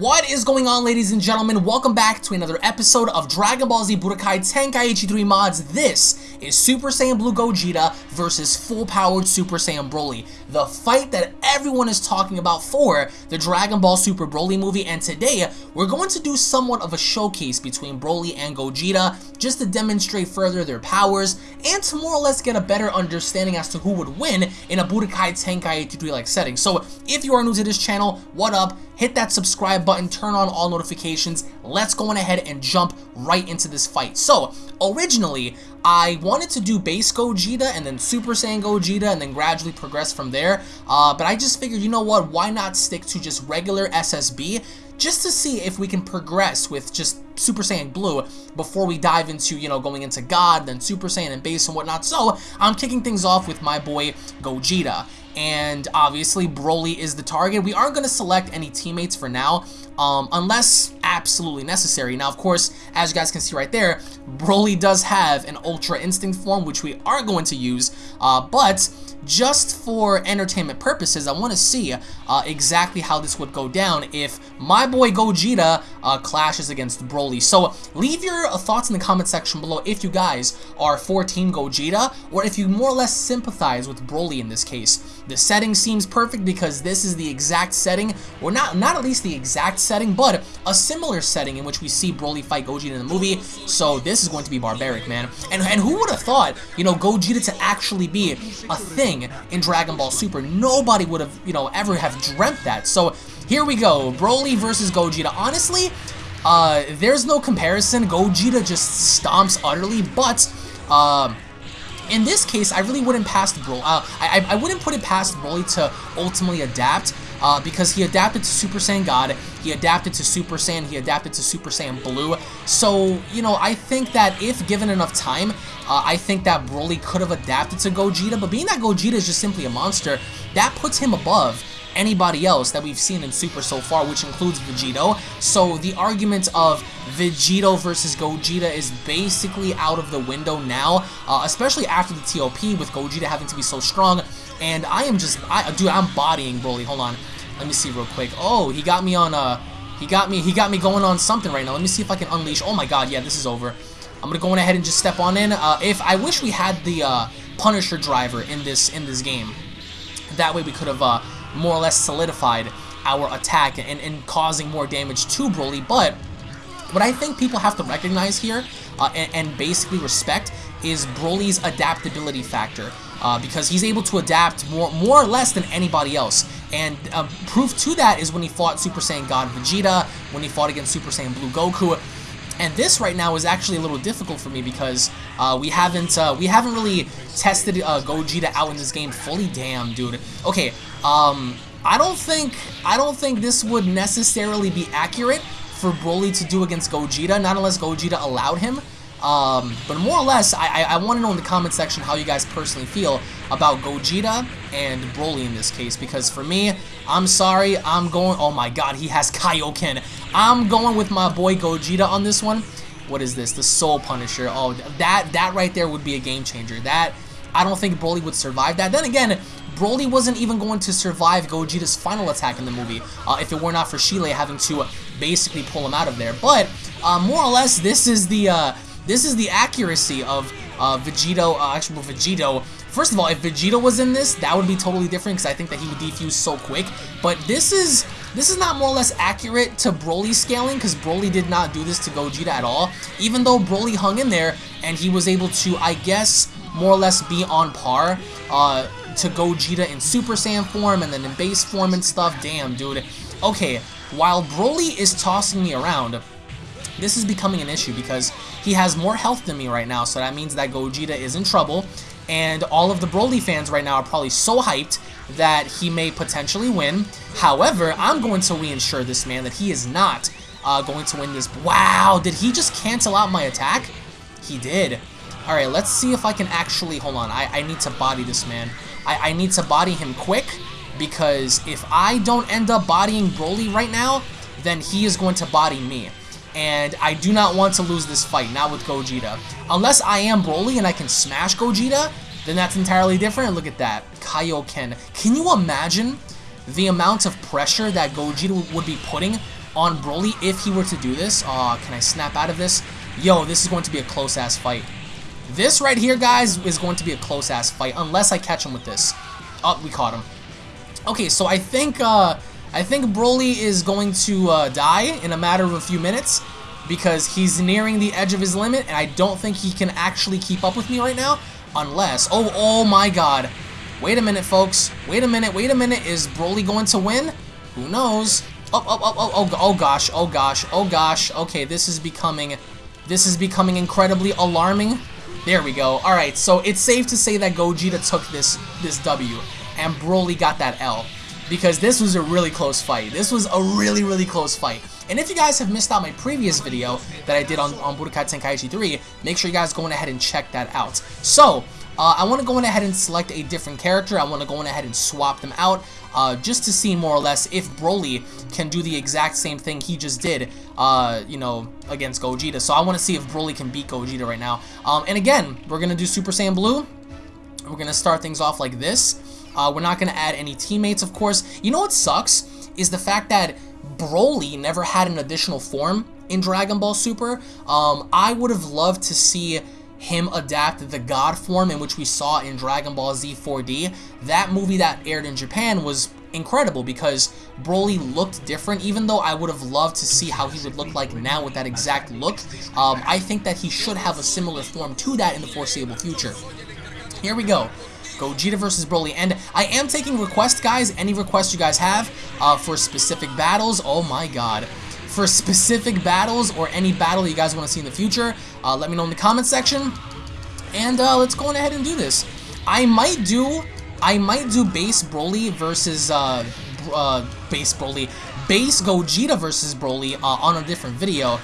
What is going on ladies and gentlemen? Welcome back to another episode of Dragon Ball Z Budokai Tenkaichi 3 mods. This is Super Saiyan Blue Gogeta versus full-powered Super Saiyan Broly. The fight that everyone is talking about for the Dragon Ball Super Broly movie and today we're going to do somewhat of a showcase between Broly and Gogeta just to demonstrate further their powers and to more or less get a better understanding as to who would win in a Budokai Tenkaichi 3 like setting. So if you are new to this channel, what up? Hit that subscribe button, turn on all notifications. Let's go on ahead and jump right into this fight. So, originally, I wanted to do base Gogeta and then Super Saiyan Gogeta and then gradually progress from there. Uh, but I just figured, you know what, why not stick to just regular SSB just to see if we can progress with just Super Saiyan Blue before we dive into, you know, going into God, then Super Saiyan and Base and whatnot. So, I'm kicking things off with my boy Gogeta and obviously Broly is the target. We aren't going to select any teammates for now, um, unless absolutely necessary. Now, of course, as you guys can see right there, Broly does have an Ultra Instinct form, which we are going to use, uh, but just for entertainment purposes, I want to see uh, exactly how this would go down if my boy Gogeta uh, clashes against Broly. So leave your uh, thoughts in the comment section below if you guys are for Team Gogeta or if you more or less sympathize with Broly in this case. The setting seems perfect because this is the exact setting, or not, not at least the exact setting, but a similar setting in which we see Broly fight Gogeta in the movie. So this is going to be barbaric, man. And, and who would have thought, you know, Gogeta to actually be a thing in Dragon Ball Super. Nobody would have, you know, ever have dreamt that. So here we go, Broly versus Gogeta. Honestly, uh, there's no comparison. Gogeta just stomps utterly, but uh, in this case, I really wouldn't pass Broly. Uh, I, I wouldn't put it past Broly to ultimately adapt uh, because he adapted to Super Saiyan God, he adapted to Super Saiyan, he adapted to Super Saiyan Blue. So, you know, I think that if given enough time, uh, I think that Broly could have adapted to Gogeta, but being that Gogeta is just simply a monster, that puts him above anybody else that we've seen in Super so far, which includes Vegito. So the argument of Vegito versus Gogeta is basically out of the window now, uh, especially after the TOP with Gogeta having to be so strong. And I am just, I, dude, I'm bodying Broly. Hold on. Let me see real quick. Oh, he got me on, uh, he got me, he got me going on something right now. Let me see if I can unleash. Oh my god, yeah, this is over. I'm gonna go on ahead and just step on in. Uh, if I wish we had the uh, Punisher driver in this in this game, that way we could have uh, more or less solidified our attack and, and causing more damage to Broly. But what I think people have to recognize here uh, and, and basically respect is Broly's adaptability factor uh, because he's able to adapt more, more or less than anybody else. And uh, proof to that is when he fought Super Saiyan God Vegeta, when he fought against Super Saiyan Blue Goku. And this right now is actually a little difficult for me because uh, we haven't uh, we haven't really tested uh, Gogeta out in this game fully. Damn, dude. Okay, um, I don't think I don't think this would necessarily be accurate for Broly to do against Gogeta, not unless Gogeta allowed him. Um, but more or less, I, I, I want to know in the comment section how you guys personally feel about Gogeta and Broly in this case. Because for me, I'm sorry, I'm going... Oh my god, he has Kaioken. I'm going with my boy Gogeta on this one. What is this? The Soul Punisher. Oh, that, that right there would be a game changer. That... I don't think Broly would survive that. Then again, Broly wasn't even going to survive Gogeta's final attack in the movie uh, if it were not for Cheelai having to basically pull him out of there. But uh, more or less, this is the uh, this is the accuracy of uh, Vegito, uh, actually Vegito. First of all, if Vegeta was in this, that would be totally different because I think that he would defuse so quick. But this is this is not more or less accurate to Broly scaling because Broly did not do this to Gogeta at all. Even though Broly hung in there and he was able to, I guess, more or less be on par uh, to Gogeta in Super Saiyan form and then in base form and stuff. Damn, dude. Okay, while Broly is tossing me around, this is becoming an issue because he has more health than me right now, so that means that Gogeta is in trouble, and all of the Broly fans right now are probably so hyped that he may potentially win. However, I'm going to reinsure this man that he is not uh, going to win this. Wow, did he just cancel out my attack? He did. Alright, let's see if I can actually... Hold on, I, I need to body this man. I, I need to body him quick, because if I don't end up bodying Broly right now, then he is going to body me and I do not want to lose this fight, not with Gogeta. Unless I am Broly and I can smash Gogeta, then that's entirely different. Look at that. Kaioken. Can you imagine the amount of pressure that Gogeta would be putting on Broly if he were to do this. Uh, can I snap out of this? Yo, this is going to be a close-ass fight. This right here, guys, is going to be a close-ass fight, unless I catch him with this. Oh, we caught him. Okay, so I think, uh, I think Broly is going to uh, die in a matter of a few minutes because he's nearing the edge of his limit, and I don't think he can actually keep up with me right now, unless, oh, oh my god. Wait a minute, folks. Wait a minute, wait a minute. Is Broly going to win? Who knows? Oh, oh, oh, oh, oh, oh gosh, oh gosh, oh gosh. Okay, this is becoming, this is becoming incredibly alarming. There we go. All right, so it's safe to say that Gogeta took this this W, and Broly got that L, because this was a really close fight. This was a really, really close fight. And if you guys have missed out my previous video that I did on, on Budokai Tenkaichi 3, make sure you guys go ahead and check that out. So, uh, I want to go in ahead and select a different character. I want to go ahead and swap them out uh, just to see more or less if Broly can do the exact same thing he just did, uh, you know, against Gogeta. So I want to see if Broly can beat Gogeta right now. Um, and again, we're going to do Super Saiyan Blue. We're going to start things off like this. Uh, we're not going to add any teammates, of course. You know what sucks? Is the fact that Broly never had an additional form in Dragon Ball Super. Um, I would have loved to see him adapt the God form in which we saw in Dragon Ball Z 4D. That movie that aired in Japan was incredible because Broly looked different, even though I would have loved to see how he would look like now with that exact look. Um, I think that he should have a similar form to that in the foreseeable future. Here we go. Gogeta versus Broly. And I am taking requests, guys. Any requests you guys have uh, for specific battles. Oh my god for specific battles or any battle you guys want to see in the future, uh, let me know in the comment section. And uh, let's go on ahead and do this. I might do, I might do base Broly versus uh, uh, base Broly, base Gogeta versus Broly uh, on a different video.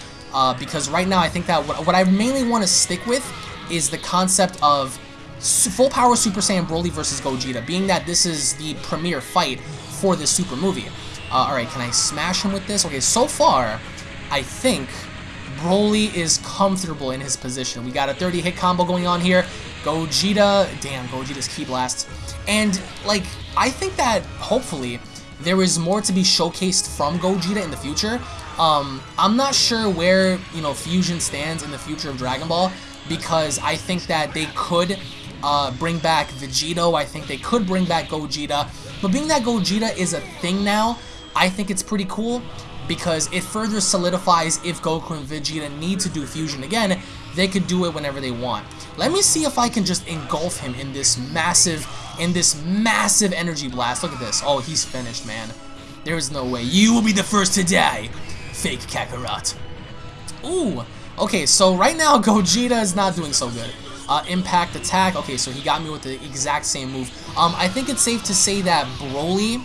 Because right now I think that what, what I mainly want to stick with is the concept of full power Super Saiyan Broly versus Gogeta, being that this is the premiere fight for this super movie. Uh, Alright, can I smash him with this? Okay, so far, I think Broly is comfortable in his position. We got a 30 hit combo going on here. Gogeta, damn, Gogeta's Ki Blast. And, like, I think that, hopefully, there is more to be showcased from Gogeta in the future. Um, I'm not sure where, you know, Fusion stands in the future of Dragon Ball, because I think that they could uh, bring back Vegito, I think they could bring back Gogeta, but being that Gogeta is a thing now, I think it's pretty cool because it further solidifies if Goku and Vegeta need to do fusion again, they could do it whenever they want. Let me see if I can just engulf him in this massive, in this massive energy blast. Look at this. Oh, he's finished, man. There is no way. You will be the first to die, fake Kakarot. Ooh. Okay, so right now Gogeta is not doing so good. Uh, impact attack. Okay, so he got me with the exact same move. Um, I think it's safe to say that Broly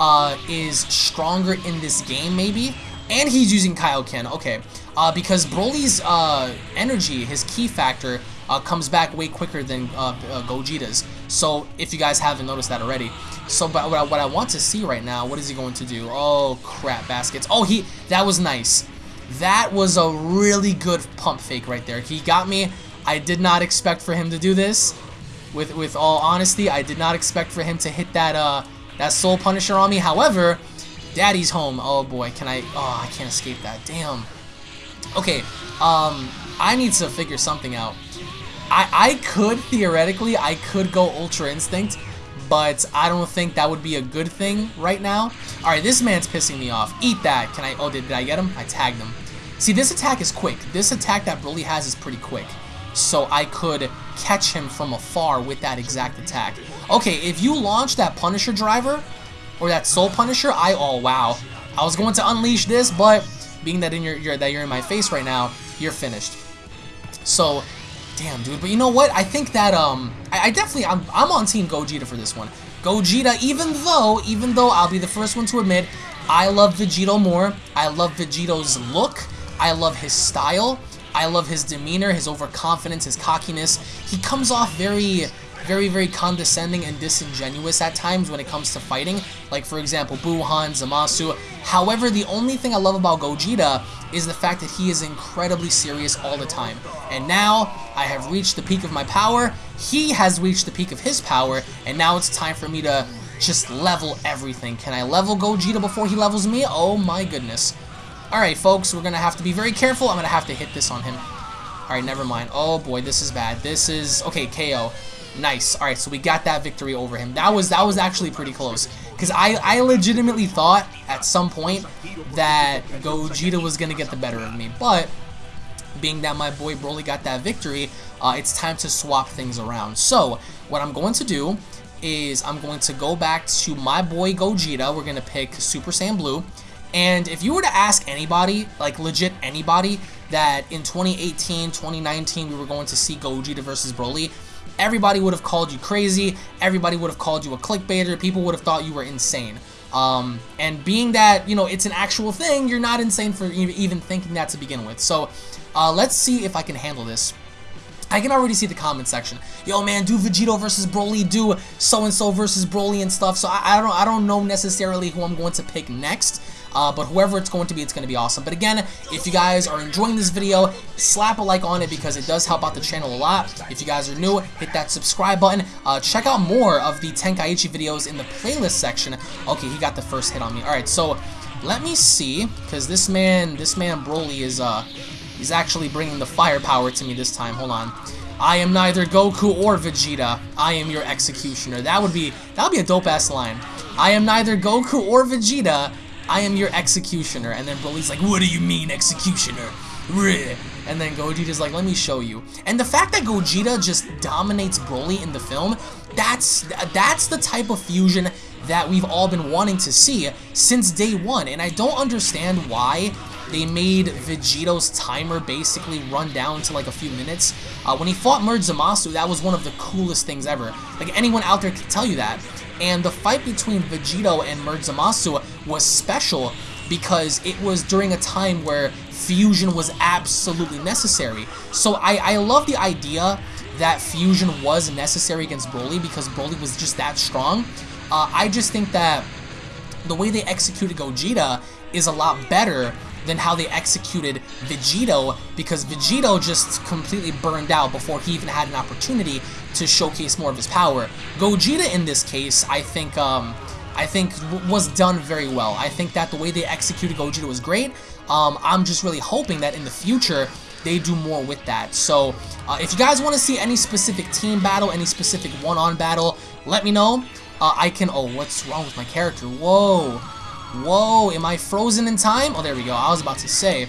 uh, is stronger in this game, maybe. And he's using Kaioken, okay. Uh, because Broly's uh, energy, his key factor, uh, comes back way quicker than uh, uh, Gogeta's. So, if you guys haven't noticed that already. So, but what I, what I want to see right now, what is he going to do? Oh, crap, baskets. Oh, he, that was nice. That was a really good pump fake right there. He got me. I did not expect for him to do this. With, with all honesty, I did not expect for him to hit that, uh, that Soul Punisher on me. However, Daddy's home. Oh boy, can I... Oh, I can't escape that. Damn. Okay, um, I need to figure something out. I, I could, theoretically, I could go Ultra Instinct, but I don't think that would be a good thing right now. Alright, this man's pissing me off. Eat that. Can I... Oh, did, did I get him? I tagged him. See, this attack is quick. This attack that Broly has is pretty quick. So I could catch him from afar with that exact attack. Okay, if you launch that Punisher driver, or that Soul Punisher, I, oh wow. I was going to unleash this, but being that in your, your that you're in my face right now, you're finished. So, damn, dude. But you know what? I think that um, I, I definitely I'm I'm on Team Gogeta for this one. Gogeta, even though even though I'll be the first one to admit, I love Vegito more. I love Vegito's look. I love his style. I love his demeanor, his overconfidence, his cockiness. He comes off very very, very condescending and disingenuous at times when it comes to fighting. Like, for example, Buuhan, Zamasu. However, the only thing I love about Gogeta is the fact that he is incredibly serious all the time. And now, I have reached the peak of my power, he has reached the peak of his power, and now it's time for me to just level everything. Can I level Gogeta before he levels me? Oh my goodness. Alright, folks, we're going to have to be very careful. I'm going to have to hit this on him. Alright, never mind. Oh, boy, this is bad. This is... Okay, KO. Nice. Alright, so we got that victory over him. That was that was actually pretty close. Because I, I legitimately thought at some point that Gogeta was going to get the better of me. But, being that my boy Broly got that victory, uh, it's time to swap things around. So, what I'm going to do is I'm going to go back to my boy Gogeta. We're going to pick Super Saiyan Blue. And if you were to ask anybody, like legit anybody, that in 2018, 2019 we were going to see Gogeta versus Broly, everybody would have called you crazy, everybody would have called you a clickbaiter, people would have thought you were insane. Um, and being that, you know, it's an actual thing, you're not insane for even thinking that to begin with. So, uh, let's see if I can handle this. I can already see the comment section. Yo, man, do Vegito versus Broly, do so-and-so versus Broly and stuff. So I, I, don't I don't know necessarily who I'm going to pick next. Uh, but whoever it's going to be, it's going to be awesome. But again, if you guys are enjoying this video, slap a like on it because it does help out the channel a lot. If you guys are new, hit that subscribe button. Uh, check out more of the Tenkaichi videos in the playlist section. Okay, he got the first hit on me. All right, so let me see, because this man, this man Broly is, uh, he's actually bringing the firepower to me this time. Hold on. I am neither Goku or Vegeta. I am your executioner. That would be that would be a dope ass line. I am neither Goku or Vegeta. I am your executioner. And then Broly's like, what do you mean, executioner? And then Gogeta's like, let me show you. And the fact that Gogeta just dominates Broly in the film, that's that's the type of fusion that we've all been wanting to see since day one. And I don't understand why they made Vegito's timer basically run down to like a few minutes. Uh, when he fought Merge Zamasu, that was one of the coolest things ever. Like anyone out there can tell you that. And the fight between Vegito and Merge Zamasu was special because it was during a time where fusion was absolutely necessary. So I, I love the idea that fusion was necessary against Broly because Broly was just that strong. Uh, I just think that the way they executed Gogeta is a lot better than how they executed Vegito because Vegito just completely burned out before he even had an opportunity to showcase more of his power. Gogeta in this case, I think, um, I think was done very well. I think that the way they executed Gogeta was great. Um, I'm just really hoping that in the future they do more with that. So uh, if you guys want to see any specific team battle, any specific one-on -on battle, let me know. Uh, I can, oh, what's wrong with my character? Whoa. Whoa, am I frozen in time? Oh, there we go. I was about to say,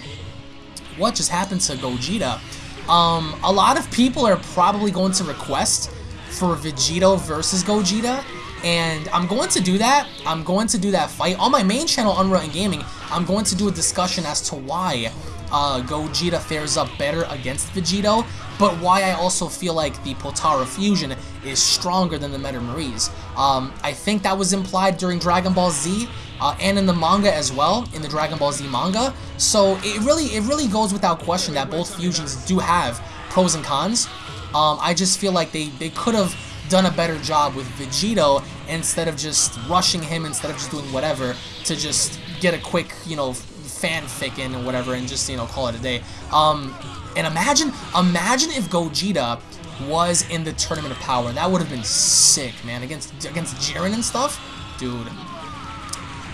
what just happened to Gogeta? Um, a lot of people are probably going to request for Vegito versus Gogeta, and I'm going to do that. I'm going to do that fight. On my main channel, and Gaming, I'm going to do a discussion as to why uh, Gogeta fares up better against Vegito, but why I also feel like the Potara Fusion is stronger than the Meta Marise. Um, I think that was implied during Dragon Ball Z, uh, and in the manga as well, in the Dragon Ball Z manga. So it really, it really goes without question that both fusions do have pros and cons. Um, I just feel like they, they could have done a better job with Vegito instead of just rushing him, instead of just doing whatever to just get a quick, you know, fanfic in or whatever and just, you know, call it a day. Um, and imagine, imagine if Gogeta was in the Tournament of Power. That would have been sick, man, against against Jiren and stuff. Dude.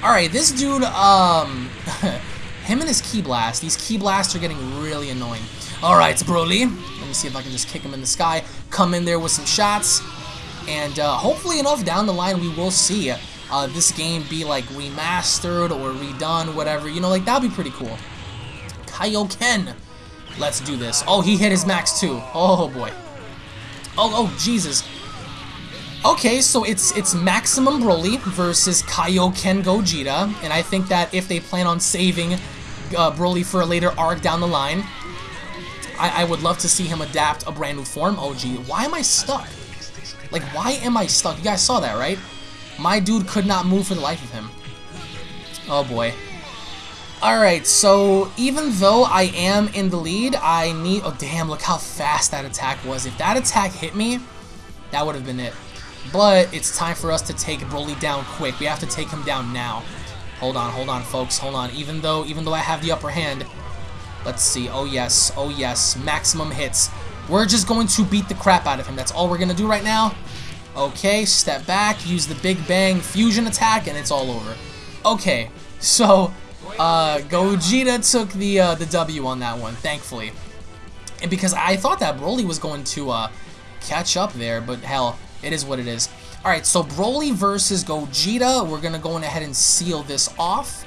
Alright, this dude, um, him and his Ki Blast, these Ki Blasts are getting really annoying. Alright, Broly, let me see if I can just kick him in the sky, come in there with some shots, and uh, hopefully enough down the line we will see uh, this game be like remastered or redone, whatever. You know, like that'd be pretty cool. Kaioken. Let's do this. Oh, he hit his max too. Oh boy. Oh, oh, Jesus. Okay, so it's it's Maximum Broly versus Kaioken Gogeta, and I think that if they plan on saving uh, Broly for a later arc down the line, I, I would love to see him adapt a brand new form. Oh, gee, why am I stuck? Like, why am I stuck? You guys saw that, right? My dude could not move for the life of him. Oh boy. Alright, so even though I am in the lead, I need... Oh damn, look how fast that attack was. If that attack hit me, that would have been it. But it's time for us to take Broly down quick. We have to take him down now. Hold on, hold on, folks. Hold on. Even though, even though I have the upper hand, let's see. Oh yes, oh yes. Maximum hits. We're just going to beat the crap out of him. That's all we're going to do right now. Okay, step back, use the Big Bang fusion attack, and it's all over. Okay, so Uh, Gogeta took the uh, the W on that one, thankfully. And because I thought that Broly was going to uh, catch up there, but hell, it is what it is. Alright, so Broly versus Gogeta. We're going to go ahead and seal this off.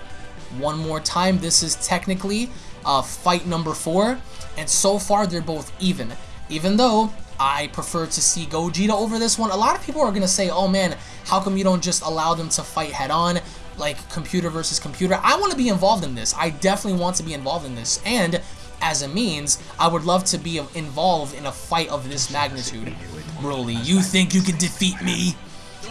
One more time. This is technically uh, fight number four. And so far, they're both even. Even though I prefer to see Gogeta over this one. A lot of people are going to say, oh man, how come you don't just allow them to fight head on? Like computer versus computer. I want to be involved in this. I definitely want to be involved in this. And as a means, I would love to be involved in a fight of this magnitude. Broly, you think you can defeat me?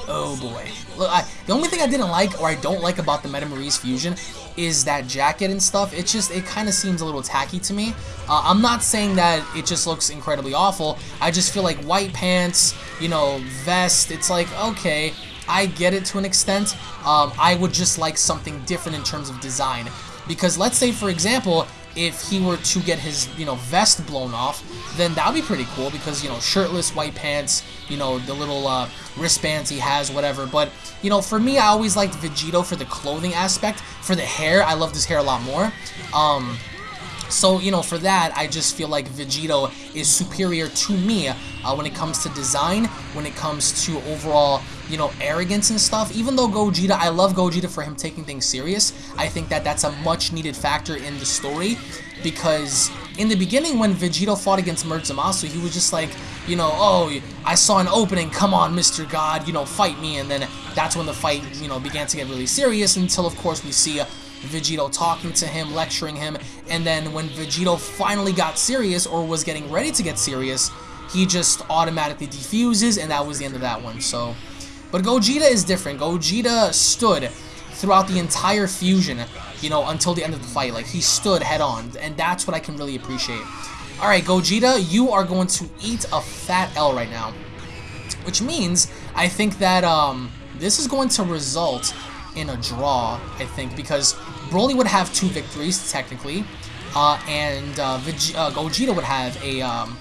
Oh boy. Look, I, the only thing I didn't like or I don't like about the Metamories fusion is that jacket and stuff. It just, it kind of seems a little tacky to me. Uh, I'm not saying that it just looks incredibly awful. I just feel like white pants, you know, vest, it's like, okay, I get it to an extent. Um, I would just like something different in terms of design. Because let's say, for example, if he were to get his, you know, vest blown off, then that would be pretty cool because, you know, shirtless, white pants, you know, the little uh, wristbands he has, whatever. But, you know, for me, I always liked Vegito for the clothing aspect. For the hair, I loved his hair a lot more. Um, so, you know, for that, I just feel like Vegito is superior to me uh, when it comes to design, when it comes to overall, you know, arrogance and stuff. Even though Gogeta, I love Gogeta for him taking things serious. I think that that's a much needed factor in the story because in the beginning when Vegito fought against Mert Zamasu, he was just like, you know, oh, I saw an opening, come on, Mr. God, you know, fight me. And then that's when the fight, you know, began to get really serious until, of course, we see Vegito talking to him, lecturing him, and then when Vegito finally got serious or was getting ready to get serious, he just automatically defuses, and that was the end of that one. So, but Gogeta is different. Gogeta stood throughout the entire fusion, you know, until the end of the fight. Like, he stood head on, and that's what I can really appreciate. Alright, Gogeta, you are going to eat a fat L right now. Which means, I think that um, this is going to result in a draw, I think, because Broly would have two victories, technically, uh, and uh, uh, Gogeta would have a um,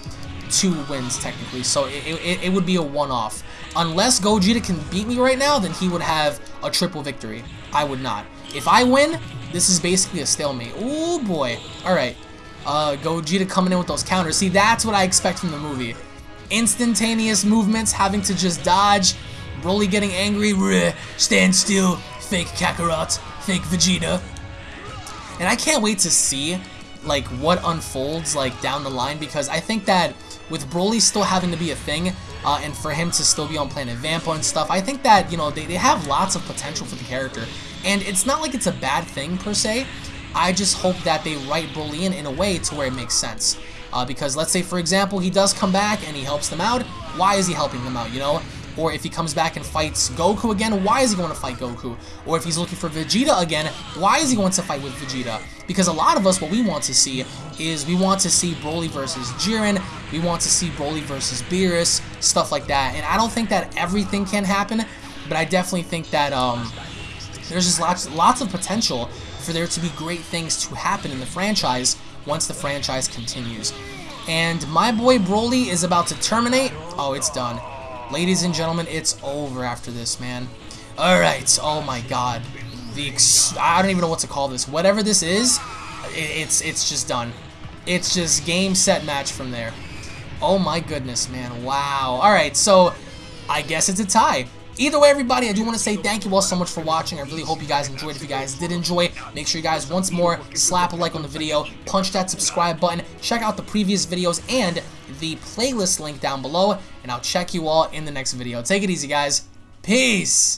two wins, technically, so it, it, it would be a one-off. Unless Gogeta can beat me right now, then he would have a triple victory. I would not. If I win, this is basically a stalemate. Oh boy. Alright. Uh, Gogeta coming in with those counters. See, that's what I expect from the movie. Instantaneous movements, having to just dodge. Broly getting angry. stand still fake Kakarot, fake Vegeta. And I can't wait to see like what unfolds like down the line because I think that with Broly still having to be a thing uh, and for him to still be on Planet Vampa and stuff, I think that, you know, they, they have lots of potential for the character. And it's not like it's a bad thing per se. I just hope that they write Broly in in a way to where it makes sense. Uh, because let's say, for example, he does come back and he helps them out. Why is he helping them out, you know? Or if he comes back and fights Goku again, why is he going to fight Goku? Or if he's looking for Vegeta again, why is he going to fight with Vegeta? Because a lot of us, what we want to see is we want to see Broly versus Jiren, we want to see Broly versus Beerus, stuff like that. And I don't think that everything can happen, but I definitely think that um, there's just lots, lots of potential for there to be great things to happen in the franchise once the franchise continues. And my boy Broly is about to terminate. Oh, it's done. Ladies and gentlemen, it's over after this, man. Alright, oh my god. The I don't even know what to call this. Whatever this is, it's it's just done. It's just game, set, match from there. Oh my goodness, man. Wow. Alright, so I guess it's a tie. Either way, everybody, I do want to say thank you all so much for watching. I really hope you guys enjoyed. If you guys did enjoy, make sure you guys, once more, slap a like on the video, punch that subscribe button, check out the previous videos and the playlist link down below, and I'll check you all in the next video. Take it easy, guys. Peace!